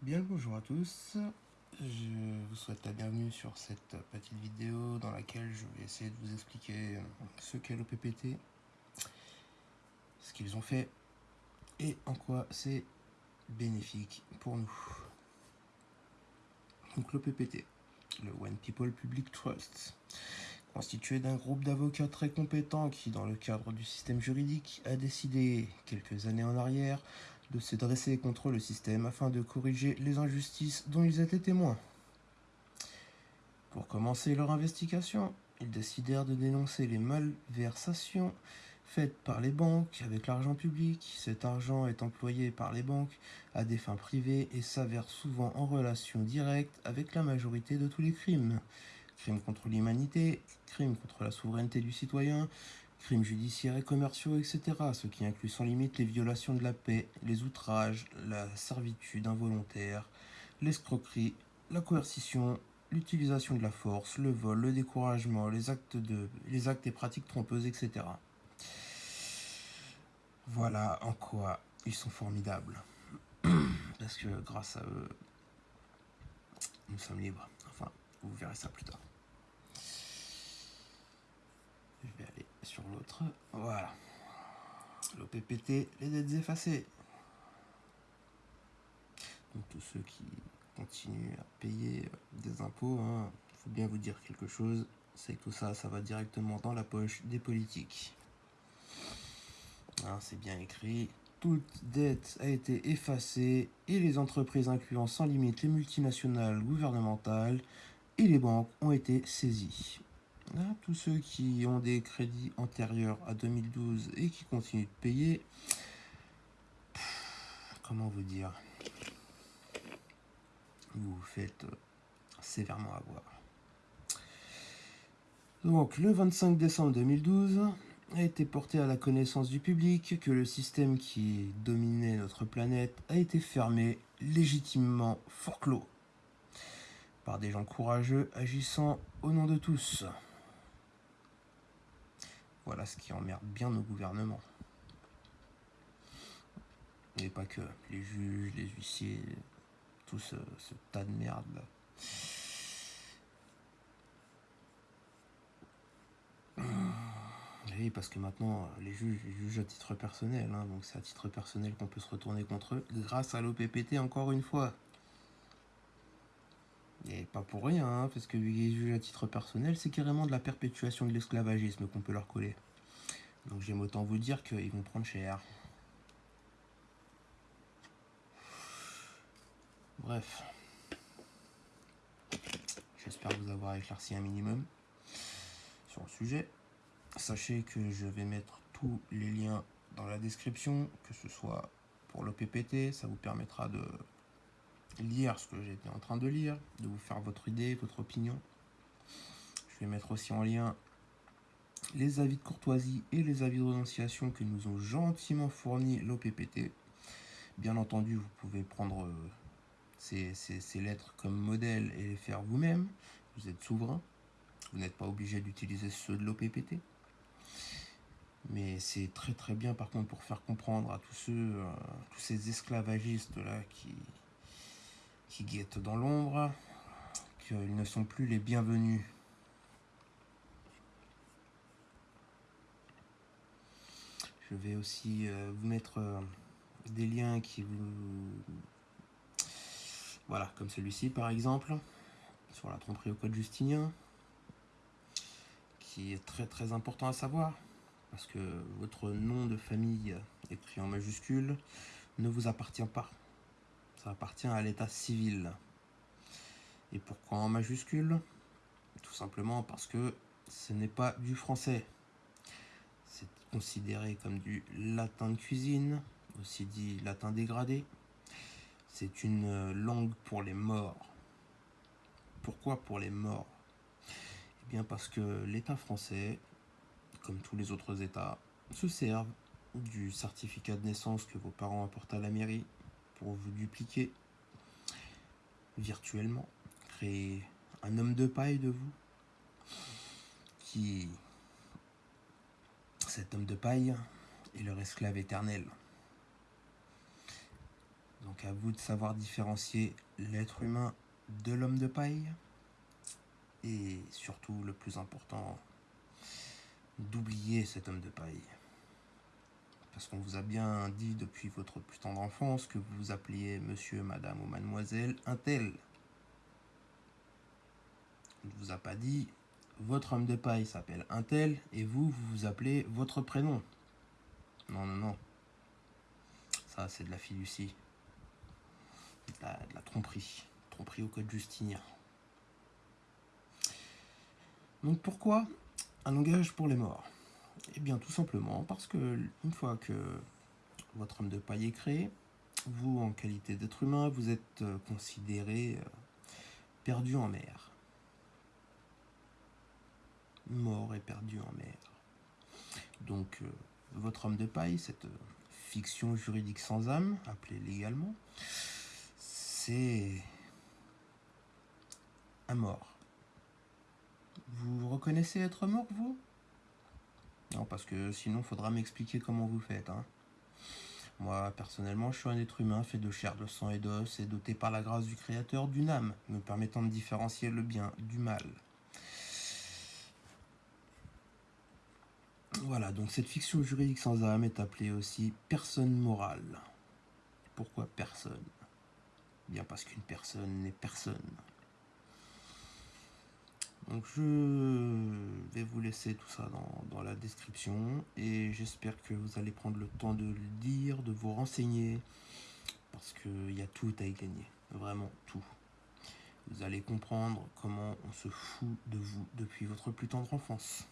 Bien le bonjour à tous, je vous souhaite la bienvenue sur cette petite vidéo dans laquelle je vais essayer de vous expliquer ce qu'est l'OPPT, ce qu'ils ont fait et en quoi c'est bénéfique pour nous. Donc l'OPPT, le One People Public Trust, constitué d'un groupe d'avocats très compétents qui, dans le cadre du système juridique, a décidé, quelques années en arrière, de se dresser contre le système afin de corriger les injustices dont ils étaient témoins. Pour commencer leur investigation, ils décidèrent de dénoncer les malversations faites par les banques avec l'argent public. Cet argent est employé par les banques à des fins privées et s'avère souvent en relation directe avec la majorité de tous les crimes. Crimes contre l'humanité, crimes contre la souveraineté du citoyen, crimes judiciaires et commerciaux, etc., ce qui inclut sans limite les violations de la paix, les outrages, la servitude involontaire, l'escroquerie, la coercition, l'utilisation de la force, le vol, le découragement, les actes, les actes et pratiques trompeuses, etc. Voilà en quoi ils sont formidables. Parce que grâce à eux, nous sommes libres. Enfin, vous verrez ça plus tard. Je vais aller sur l'autre. Voilà. L'OPPT, les dettes effacées. Donc tous ceux qui continuent à payer des impôts, il hein, faut bien vous dire quelque chose, c'est que tout ça, ça va directement dans la poche des politiques. Hein, c'est bien écrit. Toute dette a été effacée et les entreprises incluant sans limite les multinationales gouvernementales et les banques ont été saisies tous ceux qui ont des crédits antérieurs à 2012 et qui continuent de payer, comment vous dire, vous vous faites euh, sévèrement avoir. Donc, le 25 décembre 2012, a été porté à la connaissance du public que le système qui dominait notre planète a été fermé, légitimement forclos, par des gens courageux agissant au nom de tous. Voilà ce qui emmerde bien nos gouvernements. Et pas que, les juges, les huissiers, tout ce, tas de merde là. Oui, parce que maintenant, les juges, les jugent à titre personnel, hein, donc c'est à titre personnel qu'on peut se retourner contre eux, grâce à l'OPPT encore une fois. Et pas pour rien, hein, parce que les juges à titre personnel, c'est carrément de la perpétuation de l'esclavagisme qu'on peut leur coller. Donc j'aime autant vous dire qu'ils vont prendre cher. Bref. J'espère vous avoir éclairci un minimum sur le sujet. Sachez que je vais mettre tous les liens dans la description, que ce soit pour l'OPPT, ça vous permettra de lire ce que j'étais en train de lire, de vous faire votre idée, votre opinion. Je vais mettre aussi en lien les avis de courtoisie et les avis de renonciation que nous ont gentiment fournis l'OPPT. Bien entendu, vous pouvez prendre euh, ces, ces, lettres comme modèle et les faire vous-même. Vous êtes souverain. Vous n'êtes pas obligé d'utiliser ceux de l'OPPT. Mais c'est très très bien par contre pour faire comprendre à tous ceux, euh, tous ces esclavagistes là qui, qui guettent dans l'ombre, qu'ils ne sont plus les bienvenus. Je vais aussi euh, vous mettre euh, des liens qui vous... Voilà, comme celui-ci par exemple, sur la tromperie au code justinien, qui est très très important à savoir, parce que votre nom de famille écrit en majuscule ne vous appartient pas. Ça appartient à l'état civil. Et pourquoi en majuscule? Tout simplement parce que ce n'est pas du français. C'est considéré comme du latin de cuisine, aussi dit latin dégradé. C'est une langue pour les morts. Pourquoi pour les morts? Eh bien parce que l'État français, comme tous les autres États, se servent du certificat de naissance que vos parents apportent à la mairie pour vous dupliquer virtuellement, créer un homme de paille de vous qui, cet homme de paille, est leur esclave éternel. Donc à vous de savoir différencier l'être humain de l'homme de paille. Et surtout, le plus important, d'oublier cet homme de paille. Parce qu'on vous a bien dit depuis votre plus tendre enfance que vous vous appeliez monsieur, madame ou mademoiselle un tel. On ne vous a pas dit votre homme de paille s'appelle un tel et vous, vous vous appelez votre prénom. Non, non, non. Ça, c'est de la fiducie. De la, de la tromperie. Tromperie au code justinien. Donc pourquoi un langage pour les morts? Eh bien tout simplement parce que une fois que votre homme de paille est créé, vous en qualité d'être humain, vous êtes euh, considéré euh, perdu en mer. Mort et perdu en mer. Donc euh, votre homme de paille, cette fiction juridique sans âme, appelée légalement, c'est un mort. Vous reconnaissez être mort, vous? Non, parce que sinon, faudra m'expliquer comment vous faites. Hein. Moi, personnellement, je suis un être humain fait de chair, de sang et d'os et doté par la grâce du Créateur d'une âme, me permettant de différencier le bien du mal. Voilà, donc cette fiction juridique sans âme est appelée aussi personne morale. Pourquoi personne? Bien parce qu'une personne n'est personne. Donc je tout ça dans, la description et j'espère que vous allez prendre le temps de le lire, de vous renseigner parce qu'il y a tout à y gagner, vraiment tout. Vous allez comprendre comment on se fout de vous depuis votre plus tendre enfance.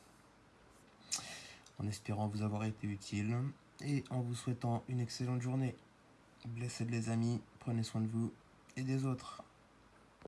En espérant vous avoir été utile et en vous souhaitant une excellente journée. Blessez les amis, prenez soin de vous et des autres.